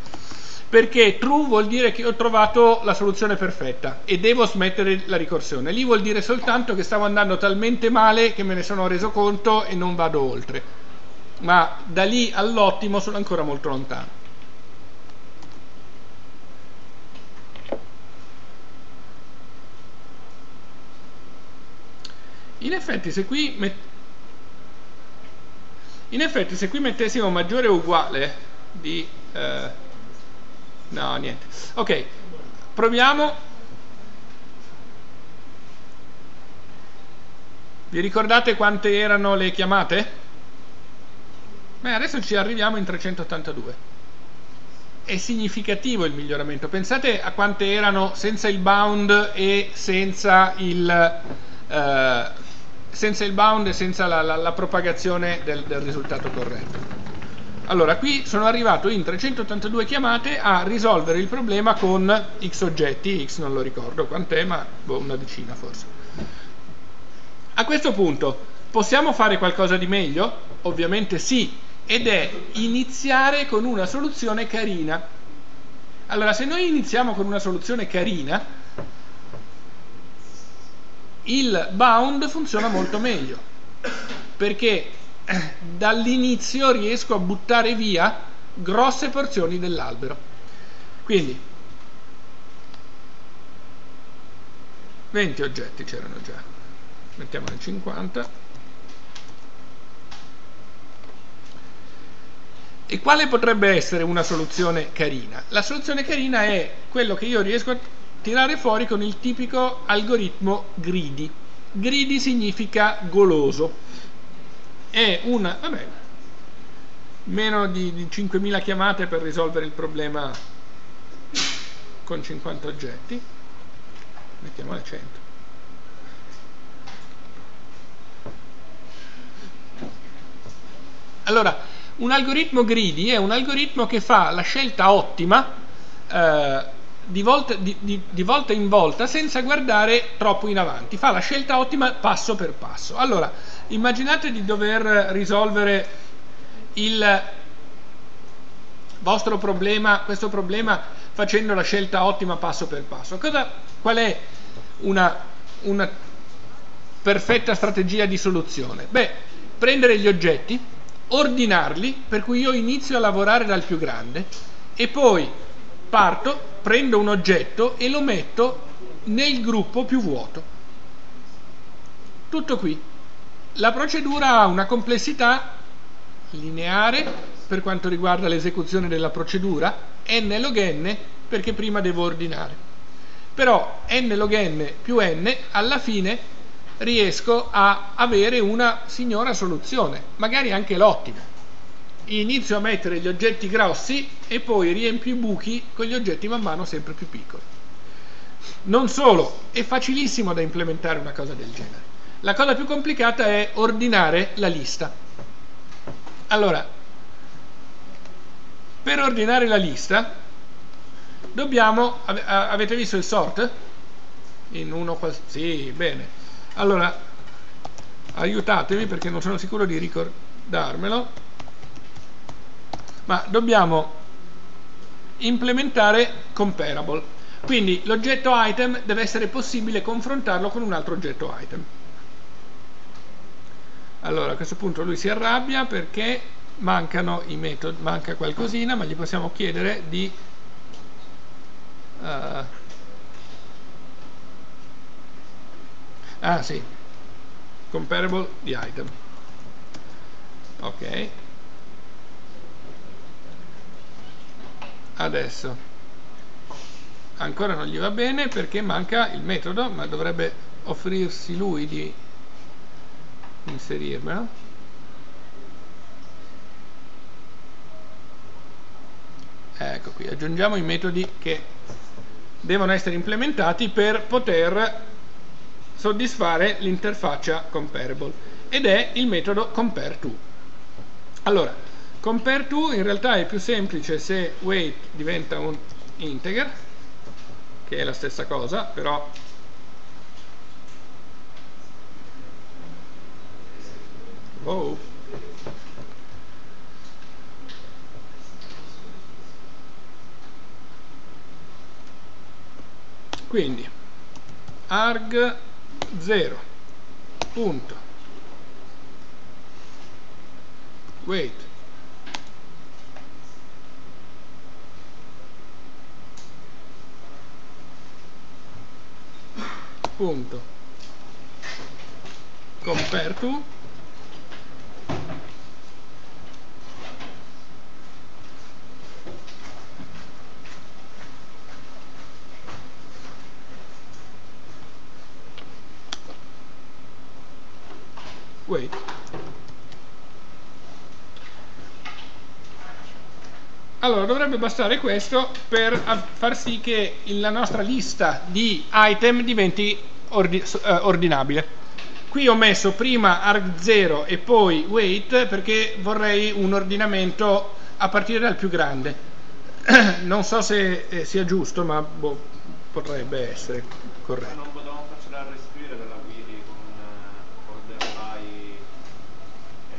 S1: Perché true vuol dire che ho trovato la soluzione perfetta e devo smettere la ricorsione. Lì vuol dire soltanto che stavo andando talmente male che me ne sono reso conto e non vado oltre. Ma da lì all'ottimo sono ancora molto lontano. In effetti se qui in effetti se qui mettessimo maggiore o uguale di eh, no niente. Ok proviamo. Vi ricordate quante erano le chiamate? beh adesso ci arriviamo in 382 è significativo il miglioramento. Pensate a quante erano senza il bound e senza il eh, senza il bound e senza la, la, la propagazione del, del, risultato corretto. Allora, qui sono arrivato in 382 chiamate a risolvere il problema con x oggetti, x non lo ricordo quant'è, ma boh, una decina forse. A questo punto, possiamo fare qualcosa di meglio? Ovviamente sì, ed è iniziare con una soluzione carina. Allora, se noi iniziamo con una soluzione carina, il bound funziona molto meglio perché eh, dall'inizio riesco a buttare via grosse porzioni dell'albero. Quindi 20 oggetti c'erano già. Mettiamone 50 e quale potrebbe essere una soluzione carina? la soluzione carina è quello che io riesco a tirare fuori con il tipico algoritmo greedy. Greedy significa goloso. È una, vabbè, meno di, di 5.000 chiamate per risolvere il problema con 50 oggetti. Mettiamole 100. Allora, un algoritmo greedy è un algoritmo che fa la scelta ottima eh, di volta, di, di, volta, in volta senza guardare troppo in avanti, fa la scelta ottima passo per passo. Allora, immaginate di dover risolvere il vostro problema, questo problema facendo la scelta ottima passo per passo. Cosa, qual è una, una perfetta strategia di soluzione? Beh, prendere gli oggetti, ordinarli, per cui io inizio a lavorare dal più grande e poi parto prendo un oggetto e lo metto nel gruppo più vuoto. Tutto qui. La procedura ha una complessità lineare per quanto riguarda l'esecuzione della procedura, n log n perché prima devo ordinare. Però n log n più n alla fine riesco a avere una signora soluzione, magari anche l'ottima inizio a mettere gli oggetti grossi e poi riempio i buchi con gli oggetti man mano sempre più piccoli. Non solo, è facilissimo da implementare una cosa del genere. La cosa più complicata è ordinare la lista. Allora, per ordinare la lista dobbiamo, avete visto il sort? In uno sì, bene. Allora, aiutatemi perché non sono sicuro di ricordarmelo, ma dobbiamo implementare comparable. Quindi l'oggetto item deve essere possibile confrontarlo con un altro oggetto item. Allora a questo punto lui si arrabbia perché mancano i metodi, manca qualcosina, ma gli possiamo chiedere di uh, ah sì comparable di item ok adesso. Ancora non gli va bene perché manca il metodo ma dovrebbe offrirsi lui di inserirmelo. Ecco qui aggiungiamo i metodi che devono essere implementati per poter soddisfare l'interfaccia comparable ed è il metodo compareTo allora compareTo in realtà è più semplice se weight diventa un integer che è la stessa cosa però oh. quindi arg 0 punto weight punto. Compare to weight allora dovrebbe bastare questo per far sì che la nostra lista di item diventi ordi eh, ordinabile. Qui ho messo prima arg0 e poi weight perché vorrei un ordinamento a partire dal più grande. Non so se eh, sia giusto ma boh, potrebbe essere corretto.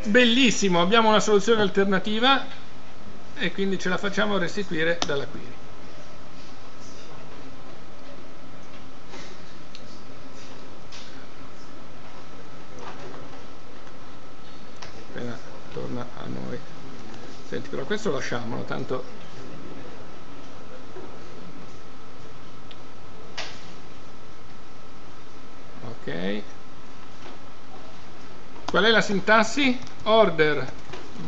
S1: Bellissimo abbiamo una soluzione alternativa e quindi ce la facciamo restituire dalla query appena torna a noi. Senti però questo lasciamolo tanto ok. Qual è la sintassi? order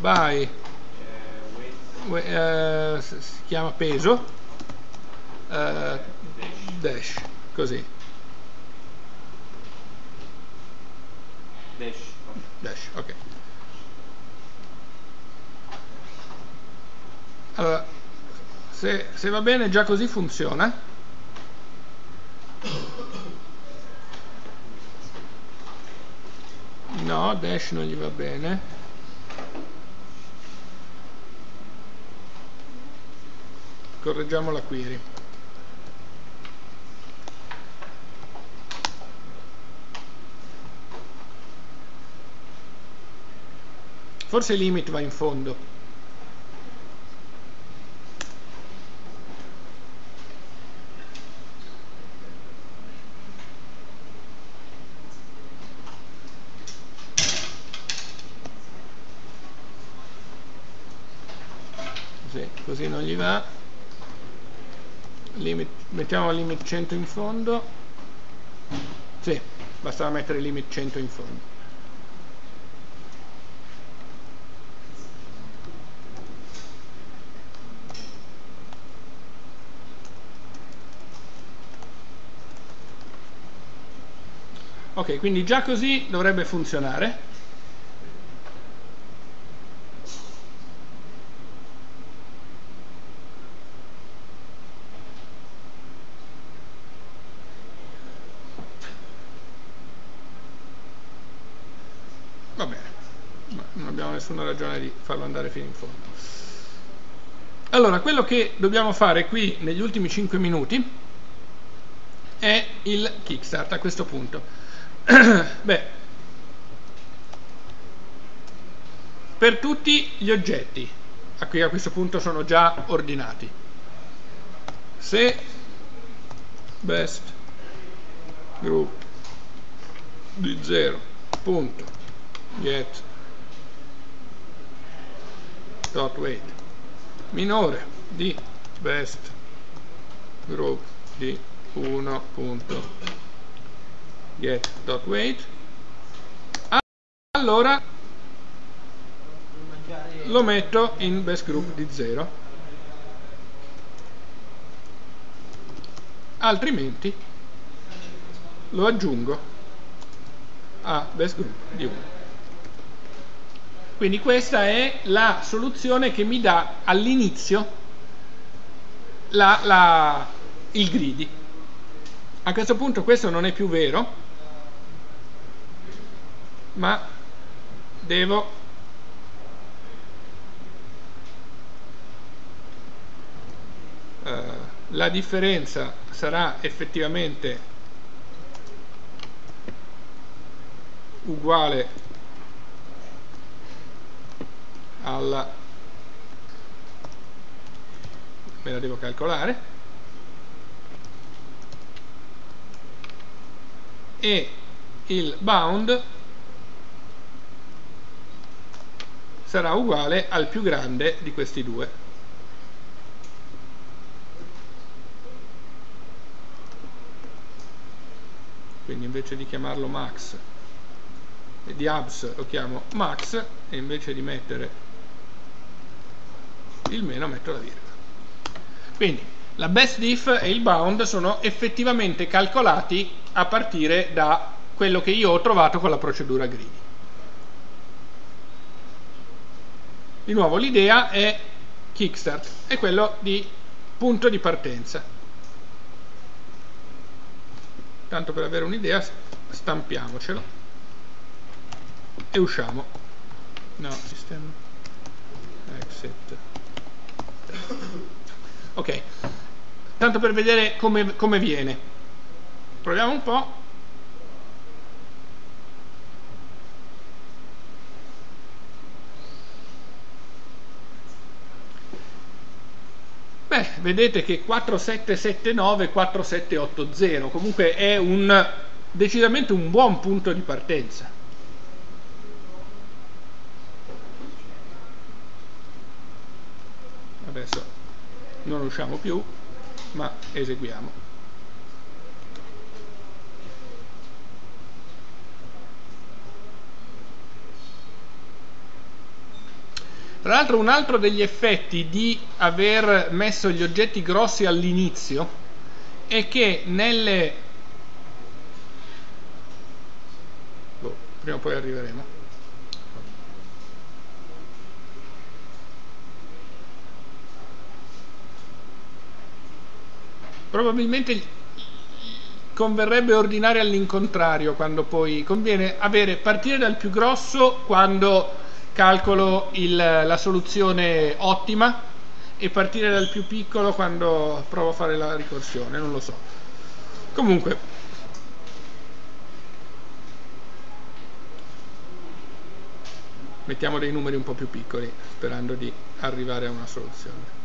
S1: by uh, si chiama peso uh, dash così.
S2: Dash
S1: dash ok allora se, se va bene già così funziona. No dash non gli va bene. Correggiamo la query. Forse limit va in fondo così non gli va mettiamo limit 100 in fondo. Sì, bastava mettere limit 100 in fondo. Ok quindi già così dovrebbe funzionare nessuna ragione di farlo andare fino in fondo Allora, quello che dobbiamo fare qui negli ultimi 5 minuti è il kickstart a questo punto. Beh, per tutti gli oggetti, a cui a questo punto sono già ordinati, se best group di 0 punto get dot weight minore di best group di 1 punto. Get dot weight allora lo metto in best group di 0 altrimenti lo aggiungo a best group di 1 quindi questa è la soluzione che mi dà all'inizio il greedy a questo punto questo non è più vero, ma devo eh, la differenza sarà effettivamente uguale alla me la devo calcolare e il bound sarà uguale al più grande di questi due. Quindi invece di chiamarlo max di abs lo chiamo max e invece di mettere il meno metto la virgola. Quindi la best diff e il bound sono effettivamente calcolati a partire da quello che io ho trovato con la procedura greedy. Di nuovo l'idea è kickstart, è quello di punto di partenza. Tanto per avere un'idea stampiamocelo e usciamo. No, sistema exit. Ok, tanto per vedere come, come viene. Proviamo un po' beh vedete che 4779 4780 comunque è un decisamente un buon punto di partenza adesso non usciamo più ma eseguiamo Tra l'altro un altro degli effetti di aver messo gli oggetti grossi all'inizio è che nelle... Boh, prima o poi arriveremo. Probabilmente converrebbe ordinare all'incontrario quando poi conviene avere partire dal più grosso quando calcolo il, la soluzione ottima e partire dal più piccolo quando provo a fare la ricorsione, non lo so. Comunque, mettiamo dei numeri un po' più piccoli sperando di arrivare a una soluzione.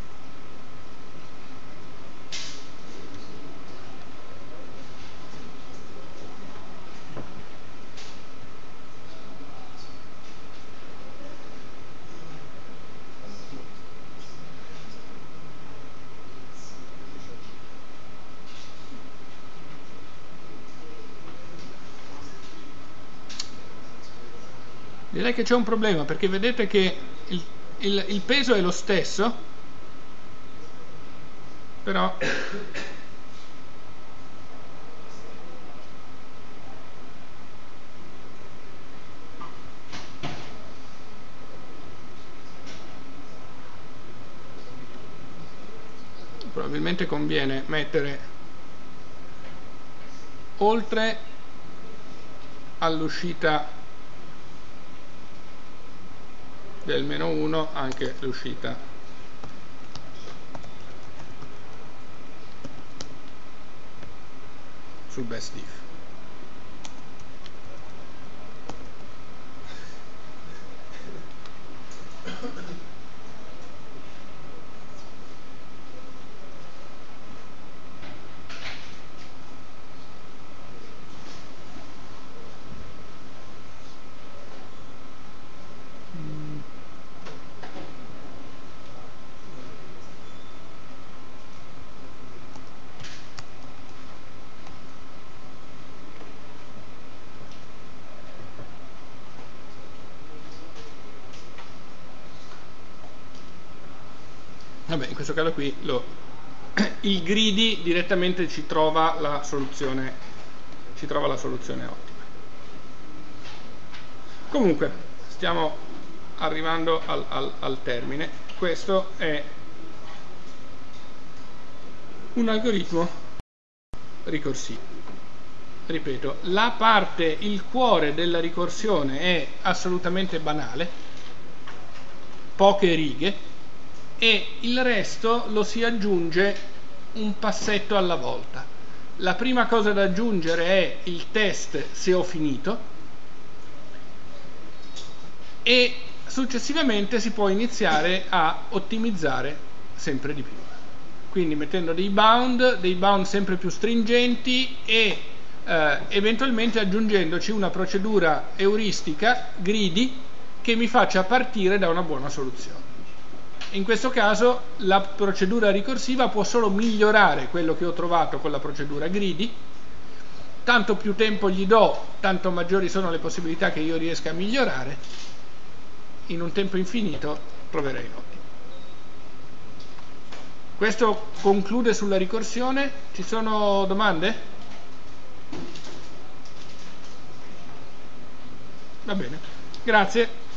S1: Direi che c'è un problema perché vedete che il, il, il peso è lo stesso però probabilmente conviene mettere oltre all'uscita del meno 1 anche l'uscita. Sul best diff questo caso qui lo, il greedy direttamente ci trova la soluzione ci trova la soluzione ottima. Comunque stiamo arrivando al, al, al termine. Questo è un algoritmo ricorsivo ripeto la parte il cuore della ricorsione è assolutamente banale poche righe e il resto lo si aggiunge un passetto alla volta. La prima cosa da aggiungere è il test se ho finito e successivamente si può iniziare a ottimizzare sempre di più. Quindi mettendo dei bound, dei bound sempre più stringenti e eh, eventualmente aggiungendoci una procedura euristica, greedy, che mi faccia partire da una buona soluzione in questo caso la procedura ricorsiva può solo migliorare quello che ho trovato con la procedura greedy tanto più tempo gli do tanto maggiori sono le possibilità che io riesca a migliorare. In un tempo infinito troverei nodi questo conclude sulla ricorsione. Ci sono domande? va bene. Grazie